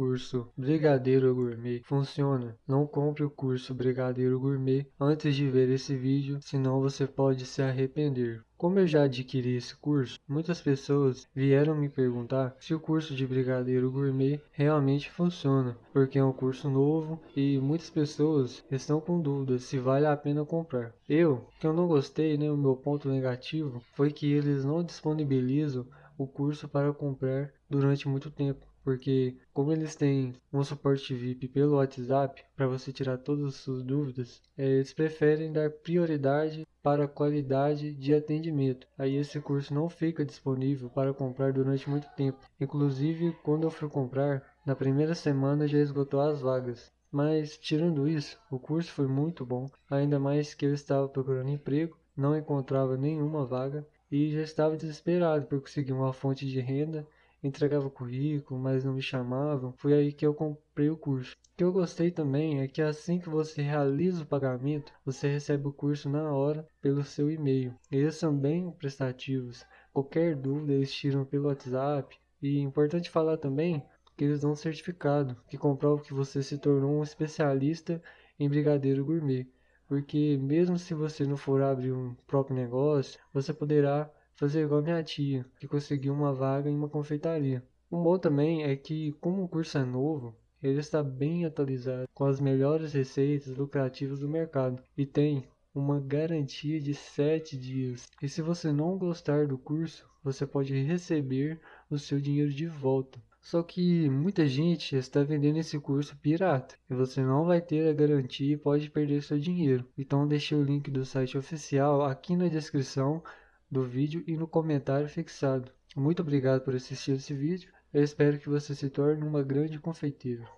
curso Brigadeiro Gourmet funciona. Não compre o curso Brigadeiro Gourmet antes de ver esse vídeo, senão você pode se arrepender. Como eu já adquiri esse curso, muitas pessoas vieram me perguntar se o curso de Brigadeiro Gourmet realmente funciona, porque é um curso novo e muitas pessoas estão com dúvidas se vale a pena comprar. Eu, que eu não gostei, né, o meu ponto negativo foi que eles não disponibilizam o curso para comprar durante muito tempo porque como eles têm um suporte VIP pelo WhatsApp para você tirar todas as suas dúvidas, é, eles preferem dar prioridade para a qualidade de atendimento. Aí esse curso não fica disponível para comprar durante muito tempo. Inclusive, quando eu fui comprar, na primeira semana já esgotou as vagas. Mas tirando isso, o curso foi muito bom, ainda mais que eu estava procurando emprego, não encontrava nenhuma vaga e já estava desesperado por conseguir uma fonte de renda entregava currículo, mas não me chamavam. Foi aí que eu comprei o curso. O que eu gostei também é que assim que você realiza o pagamento, você recebe o curso na hora pelo seu e-mail. Eles são bem prestativos. Qualquer dúvida eles tiram pelo WhatsApp. E é importante falar também que eles dão um certificado que comprova que você se tornou um especialista em brigadeiro gourmet. Porque mesmo se você não for abrir um próprio negócio, você poderá fazer igual minha tia, que conseguiu uma vaga em uma confeitaria. O bom também é que, como o curso é novo, ele está bem atualizado com as melhores receitas lucrativas do mercado e tem uma garantia de 7 dias. E se você não gostar do curso, você pode receber o seu dinheiro de volta. Só que muita gente está vendendo esse curso pirata e você não vai ter a garantia e pode perder seu dinheiro. Então deixei o link do site oficial aqui na descrição do vídeo e no comentário fixado. Muito obrigado por assistir esse vídeo. Eu espero que você se torne uma grande confeiteira.